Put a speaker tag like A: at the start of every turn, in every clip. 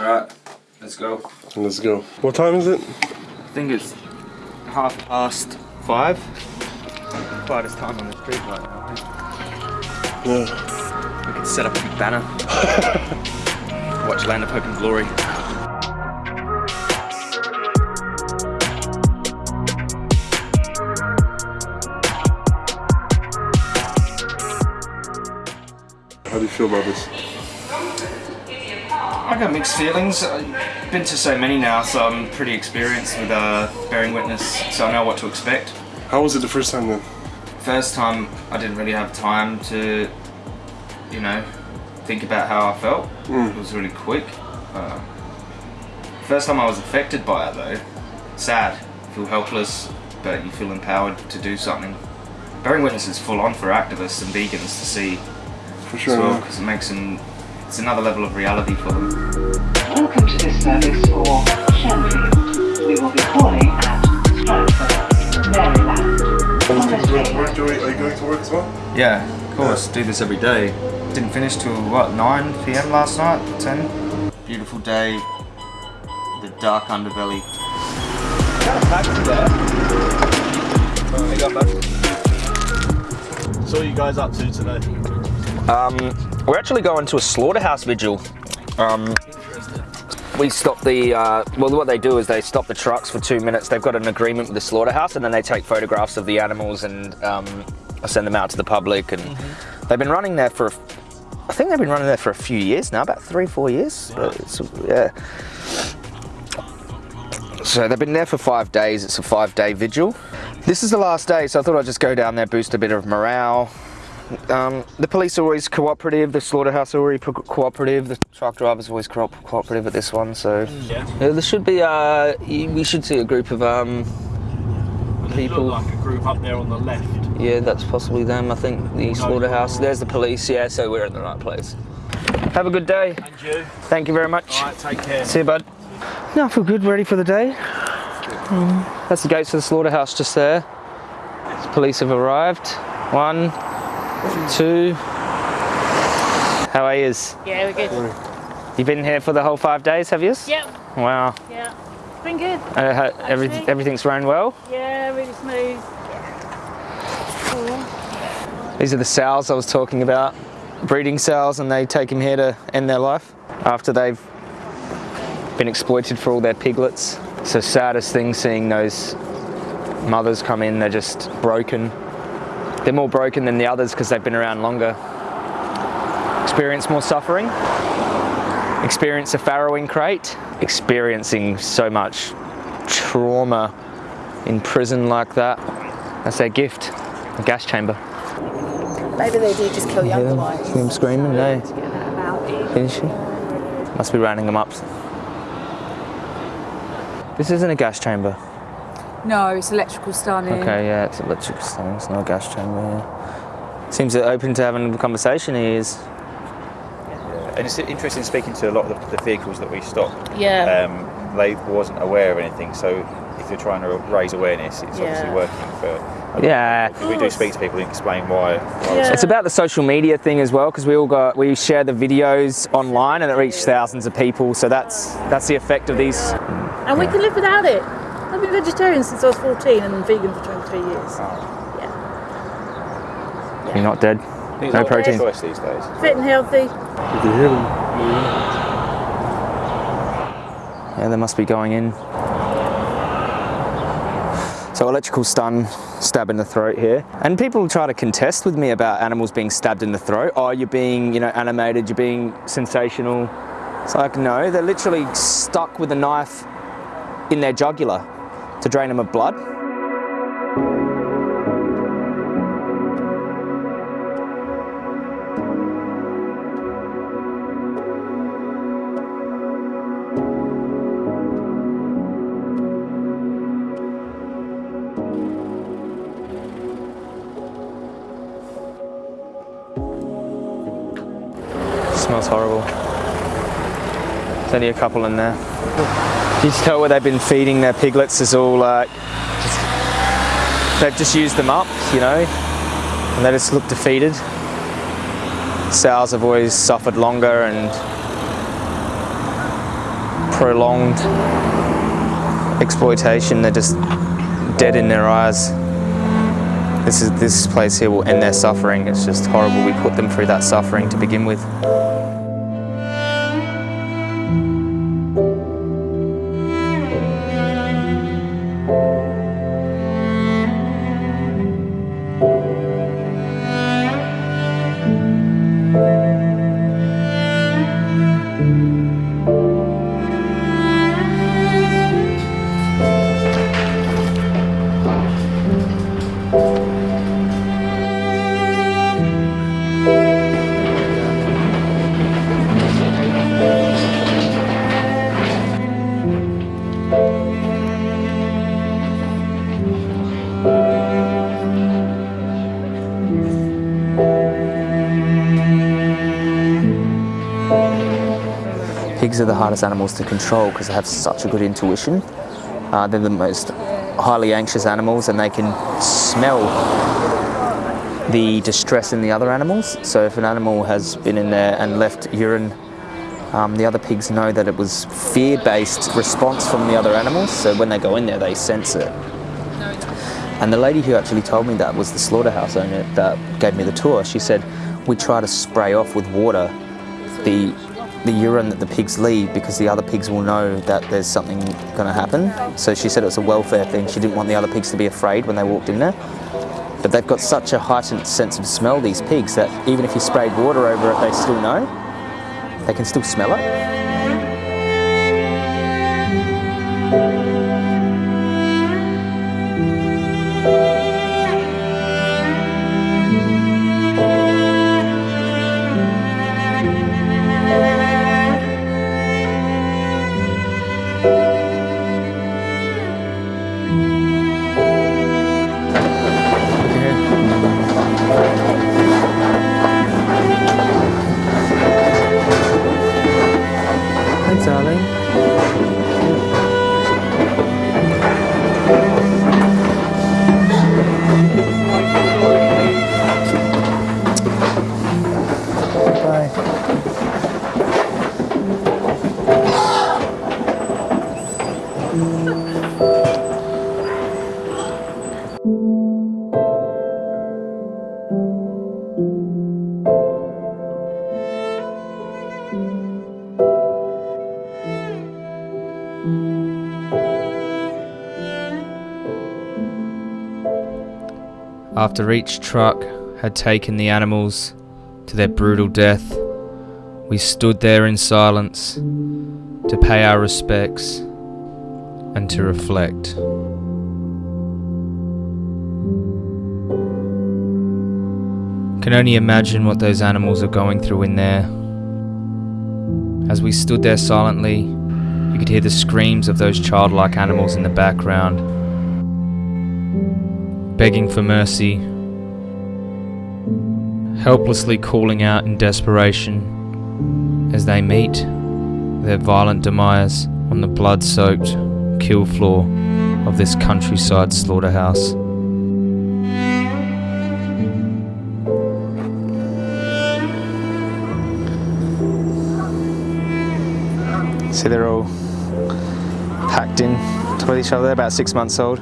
A: Alright, let's go.
B: Let's go. What time is it?
A: I think it's half past five. Quietest time on the street right now. Eh?
B: Yeah.
A: We could set up a big banner. Watch Land of Hope and Glory.
B: How do you feel about this?
A: Got mixed feelings. I've been to so many now, so I'm pretty experienced with uh, bearing witness, so I know what to expect.
B: How was it the first time then?
A: First time, I didn't really have time to, you know, think about how I felt. It was really quick. Uh, first time I was affected by it though, sad, feel helpless, but you feel empowered to do something. Bearing witness is full on for activists and vegans to see
B: For
A: as
B: sure.
A: well,
B: yeah.
A: because it makes them, it's another level of reality for them.
C: Welcome to this service for Shenfield. We will be calling at Stratford, Maryland. On this
B: Where,
C: train,
B: you, are you going to work as well?
A: Yeah, of course, do this every day. Didn't finish till what, 9 p.m. last night? 10? Beautiful day, the dark underbelly.
D: So what are you guys up to today?
E: Um, we're actually going to a slaughterhouse vigil. Um, we stop the, uh, well what they do is they stop the trucks for two minutes. They've got an agreement with the slaughterhouse and then they take photographs of the animals and um, send them out to the public. And they've been running there for, I think they've been running there for a few years now, about three, four years. It's- yeah. So they've been there for five days. It's a five day vigil. This is the last day, so I thought I'd just go down there, boost a bit of morale. Um, the police are always cooperative, the slaughterhouse are always cooperative, the truck drivers are always co- cooperative at this one, so.
D: Yeah.
E: Yeah, there should be, uh, we should see a group of, um,
D: People
E: People-
D: look like a group up there on the left.
E: yeah, that's possibly them, I think, the slaughterhouse. There's the police, yeah, so we're in the right place. Have a good day.
D: And you.
E: Thank you very much.
D: All right, take care.
E: See you, bud. No, I feel good, ready for the day. Um, that's the gates of the slaughterhouse just there. Police have arrived. One, two. How are yous?
F: Yeah, we're good.
E: You've been here for the whole five days, have yous?
F: Yep,
E: Wow.
F: yeah. It's been good.
E: Uh, ha- every, everything's run well.
F: Yeah, really smooth. Cool.
E: These are the sows I was talking about. Breeding sows, and they take them here to end their life after they've been exploited for all their piglets. So saddest thing seeing those mothers come in, they're just broken. They're more broken than the others because they've been around longer. Experience more suffering, experience a farrowing crate, experiencing so much trauma in prison like that. That's their gift, a gas chamber.
G: Maybe they do just kill younger
E: Yeah,
G: ones.
E: see them screaming, no. Eh?
G: To get that about.
E: Is she? Must be rounding them up. This isn't a gas chamber.
G: No, it's electrical stunning.
E: Okay, yeah, it's electrical stun. It's not a gas chamber. Yeah. Seems open to having a conversation. He is.
H: And it's interesting speaking to a lot of the, the vehicles that we stop.
F: Yeah.
H: Um, they wasn't aware of anything, so if you're trying to raise awareness, it's obviously working for.
E: Yeah.
H: We do speak to people and explain why. why
F: Yeah.
E: It's about the social media thing as well, because we all got we share the videos online and it reached thousands of people. So that's that's the effect of these.
F: and we can live without it. I've been vegetarian since I was 14 and vegan for 23 years. Oh. Yeah.
E: You're not dead.
H: It's
E: No protein.
H: choice these days.
F: Fit and healthy.
B: You can hear them.
E: Yeah, they must be going in. So electrical stun, stab in the throat here. And people try to contest with me about animals being stabbed in the throat. Oh, you're being, you know, animated, you're being sensational. It's like, no, they're literally stuck with a knife in their jugular to drain them of blood. smells horrible. There's only a couple in there. You can tell where they've been feeding their piglets is all like, just, they've just used them up, you know, and they just look defeated. Sows have always suffered longer and prolonged exploitation. They're just dead in their eyes. This is this place here will end their suffering. It's just horrible. We put them through that suffering to begin with. Are the hardest animals to control because they have such a good intuition. Uh, they're the most highly anxious animals and they can smell the distress in the other animals. So if an animal has been in there and left urine, um, the other pigs know that it was fear-based response from the other animals. So when they go in there, they sense it. And the lady who actually told me that was the slaughterhouse owner that gave me the tour. She said, we try to spray off with water the the urine that the pigs leave because the other pigs will know that there's something going to happen. So she said it was a welfare thing. She didn't want the other pigs to be afraid when they walked in there. But they've got such a heightened sense of smell, these pigs, that even if you sprayed water over it, they still know. They can still smell it. After each truck had taken the animals to their brutal death, we stood there in silence to pay our respects and to reflect. Can only imagine what those animals are going through in there. As we stood there silently, you could hear the screams of those childlike animals in the background begging for mercy, helplessly calling out in desperation as they meet their violent demise on the blood soaked kill floor of this countryside slaughterhouse. See, they're all packed in to each other, They're about six months old.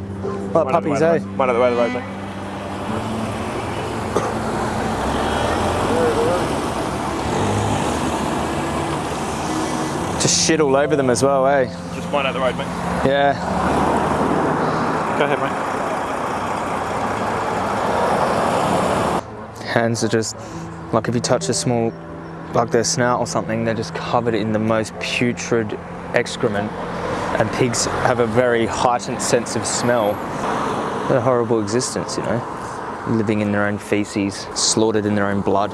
E: Like puppies, eh?
H: One other way of the road, mate.
E: Just shit all over them as well, eh?
H: Just one out the road, mate.
E: Yeah.
H: Go ahead, mate.
E: Hands are just like if you touch a small, like their snout or something, they're just covered in the most putrid excrement. And pigs have a very heightened sense of smell. What a horrible existence, you know, living in their own feces, slaughtered in their own blood.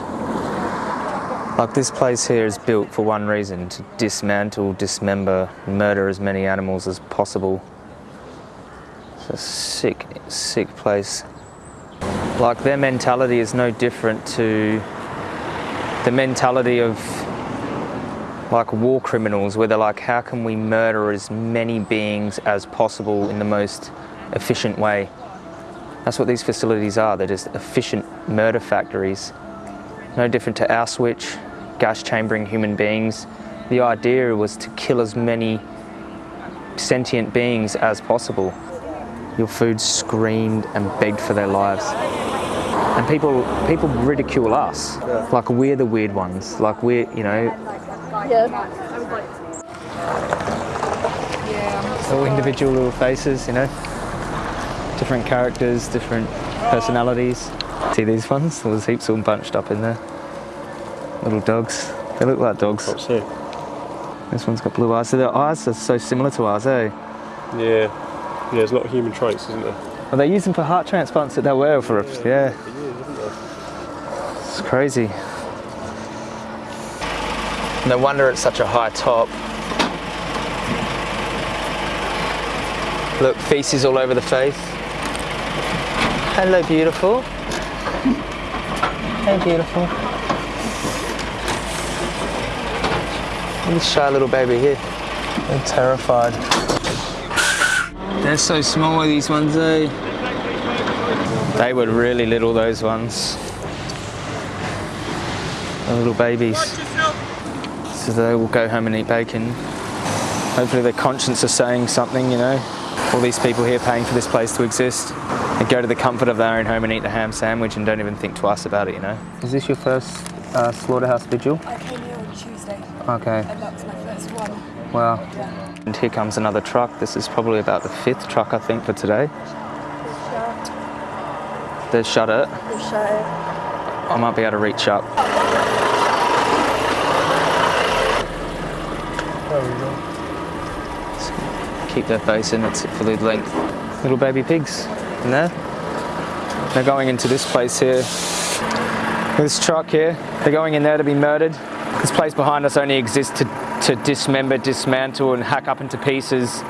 E: Like this place here is built for one reason, to dismantle, dismember, murder as many animals as possible. It's a sick, sick place. Like their mentality is no different to the mentality of like war criminals, where they're like, how can we murder as many beings as possible in the most efficient way? That's what these facilities are. They're just efficient murder factories. No different to Auschwitz, gas chambering human beings, the idea was to kill as many sentient beings as possible. Your food screamed and begged for their lives. And people people ridicule us. Like we're the weird ones. Like we're, you know,
F: Yeah.
E: all individual little faces, you know. Different characters, different personalities. See these ones? There's heaps all bunched up in there. Little dogs. They look like dogs.
B: What's here?
E: This one's got blue eyes. So their eyes are so similar to ours, eh?
B: Yeah. Yeah, there's a lot of human traits, isn't there?
E: Well, they use them for heart transplants that they were for us. Yeah. It's crazy. No wonder it's such a high top. Look, feces all over the face. Hello, beautiful. Hey, beautiful. This shy little baby here. They're terrified. They're so small, these ones, eh? They were really little, those ones. Little babies. So they will go home and eat bacon. Hopefully their conscience is saying something, you know. All these people here paying for this place to exist. They go to the comfort of their own home and eat the ham sandwich and don't even think twice about it, you know. Is this your first uh, slaughterhouse vigil?
I: I came here on Tuesday,
E: Okay.
I: and that was my first one.
E: Wow. And here comes another truck. This is probably about the fifth truck, I think, for today. They shut it. I might be able to reach up. Keep their face in, it for the length. Little baby pigs in there. They're going into this place here. This truck here, they're going in there to be murdered. This place behind us only exists to, to dismember, dismantle, and hack up into pieces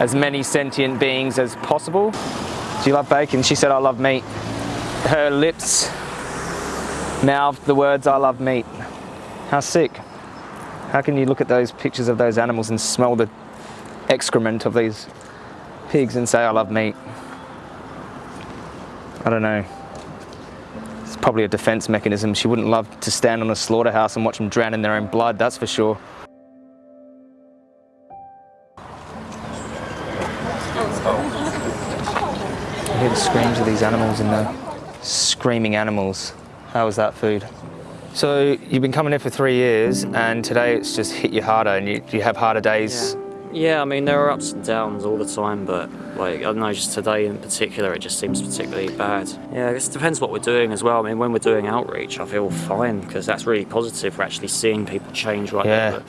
E: as many sentient beings as possible. Do you love bacon? She said, I love meat. Her lips mouthed the words, I love meat. How sick. How can you look at those pictures of those animals and smell the excrement of these pigs and say, I love meat? I don't know. It's probably a defense mechanism. She wouldn't love to stand on a slaughterhouse and watch them drown in their own blood, that's for sure. I hear the screams of these animals in there. Screaming animals. How was that food? So you've been coming here for three years and today it's just hit you harder and you, you have harder days.
J: Yeah, I mean there are ups and downs all the time, but like I don't know, just today in particular, it just seems particularly bad. Yeah, I guess it depends what we're doing as well. I mean, when we're doing outreach, I feel fine because that's really positive. We're actually seeing people change right
E: Yeah.
J: there. But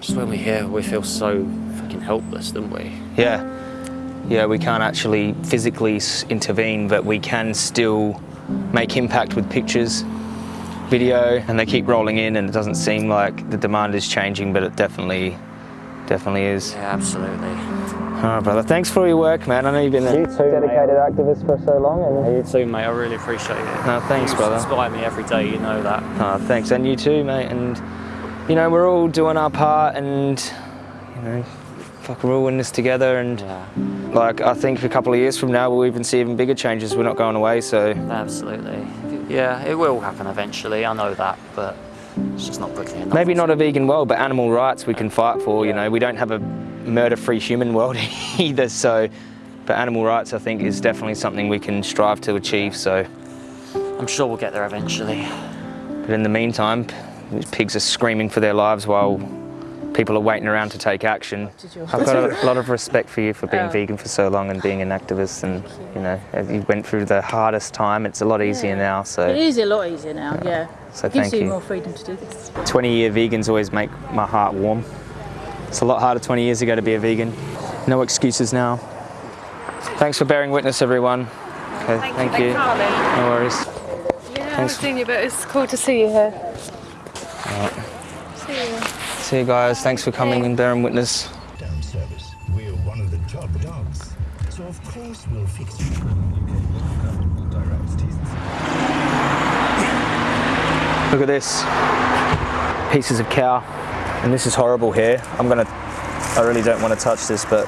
J: just when we're here, we feel so fucking helpless, don't we?
E: Yeah. Yeah, we can't actually physically intervene, but we can still make impact with pictures, video, and they keep rolling in and it doesn't seem like the demand is changing, but it definitely, definitely is.
J: Yeah, absolutely.
E: All right, brother. Thanks for your work, man. I know you've been you a dedicated activist for so long. And...
J: You too, mate. I really appreciate it.
E: No, thanks,
J: you
E: brother.
J: inspire me every day. You know that.
E: Oh, thanks, and you too, mate. And you know, we're all doing our part, and you know, fuck, we're all in this together. And
J: Yeah,
E: like, I think a couple of years from now, we'll even see even bigger changes. We're not going away, so
J: absolutely. Yeah, it will happen eventually. I know that, but it's just not quickly enough.
E: maybe not a vegan world, but animal rights we can fight for. You know, we don't have a murder-free human world either. So, but animal rights, I think, is definitely something we can strive to achieve. So,
J: I'm sure we'll get there eventually.
E: but in the meantime, these pigs are screaming for their lives while people are waiting around to take action. I've got a lot of respect for you for being
F: Oh.
E: vegan for so long and being an activist, and you know, you went through the hardest time. It's a lot easier now.
F: It
E: So,
F: is a lot easier now, yeah.
E: so
F: Gives
E: thank
F: you
E: you.
F: more freedom to do this.
E: 20-year vegans always make my heart warm. It's a lot harder 20 years ago to be a vegan. No excuses now. Thanks for bearing witness, everyone. Okay, thank, you. No worries.
G: Yeah,
E: Thanks.
G: I've seen you, but it's cool to see you here.
E: See you guys. Thanks for coming and bearing witness.
K: down service. We're one of the top dogs. So of course we'll fix you.
E: Look at this. Pieces of cow. And this is horrible here. I'm gonna, I really don't want to touch this, but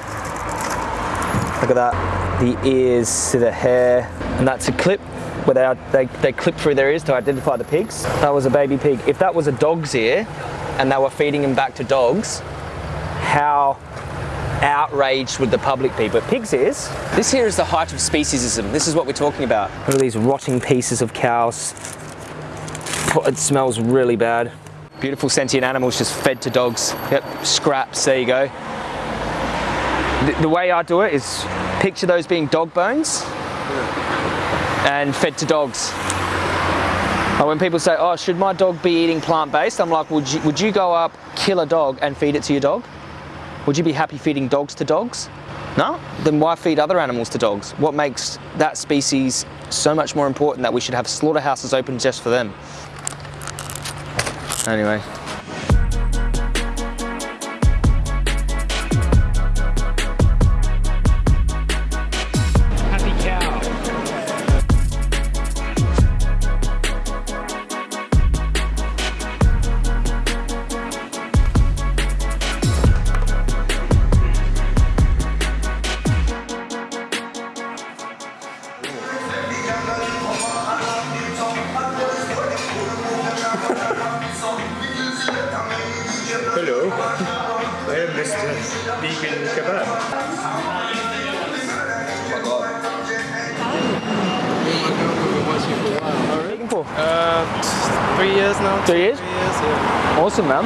E: look at that. The ears to the hair. And that's a clip where they, they, they clip through their ears to identify the pigs. That was a baby pig. If that was a dog's ear, and they were feeding them back to dogs, how outraged would the public be? But pigs is. This here is the height of speciesism. This is what we're talking about. Look at these rotting pieces of cows. It smells really bad. Beautiful sentient animals just fed to dogs. Yep, scraps, there you go. The, the way I do it is picture those being dog bones and fed to dogs. When people say, oh, should my dog be eating plant-based? I'm like, would you, would you go up, kill a dog and feed it to your dog? Would you be happy feeding dogs to dogs? No? Then why feed other animals to dogs? What makes that species so much more important that we should have slaughterhouses open just for them? Anyway.
B: Hello, I am Mr. Vegan Kebab.
E: Vegan for?
L: Uh, three years now.
E: Three years?
L: Three years, yeah.
E: Awesome, man.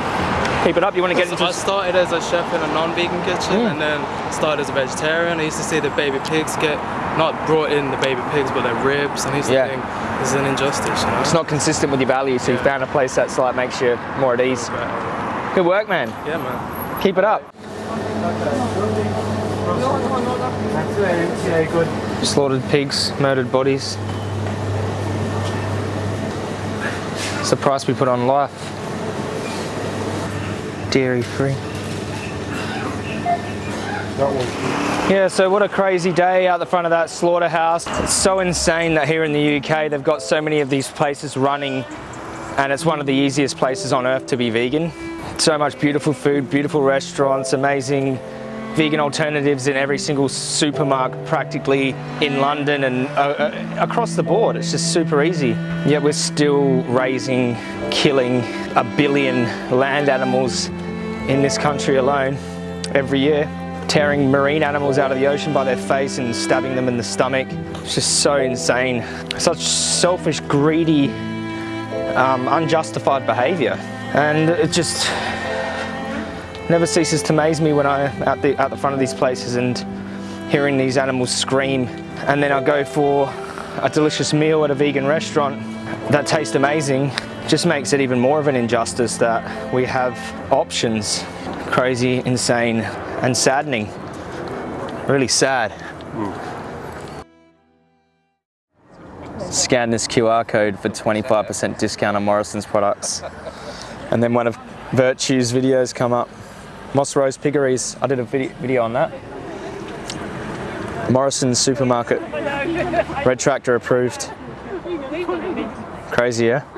E: Keep it up. You want to get into
L: I started as a chef in a non-vegan kitchen
E: Mm.
L: and then started as a vegetarian. I used to see the baby pigs get, not brought in the baby pigs, but their ribs. And I used to
E: Yeah.
L: think, this is an injustice, you know?
E: It's not consistent with your values, so you found a place that's like makes you more at ease. Good work, man.
L: Yeah, man.
E: Keep it up. Slaughtered pigs, murdered bodies. It's the price we put on life. Dairy free. Yeah, so what a crazy day out the front of that slaughterhouse. It's so insane that here in the UK they've got so many of these places running and it's one of the easiest places on earth to be vegan. So much beautiful food, beautiful restaurants, amazing vegan alternatives in every single supermarket practically in London and uh, uh, across the board. It's just super easy. Yet we're still raising, killing a billion land animals in this country alone every year. Tearing marine animals out of the ocean by their face and stabbing them in the stomach. It's just so insane. Such selfish, greedy, um, unjustified behaviour. And it just never ceases to amaze me when I'm at the, at the front of these places and hearing these animals scream. And then I go for a delicious meal at a vegan restaurant that tastes amazing. Just makes it even more of an injustice that we have options. Crazy, insane, and saddening. Really sad. Scan this QR code for 25% discount on Morrisons products. And then one of Virtue's videos come up. Moss Rose Piggeries, I did a video, on that. Morrisons supermarket, Red Tractor approved. Crazy, yeah?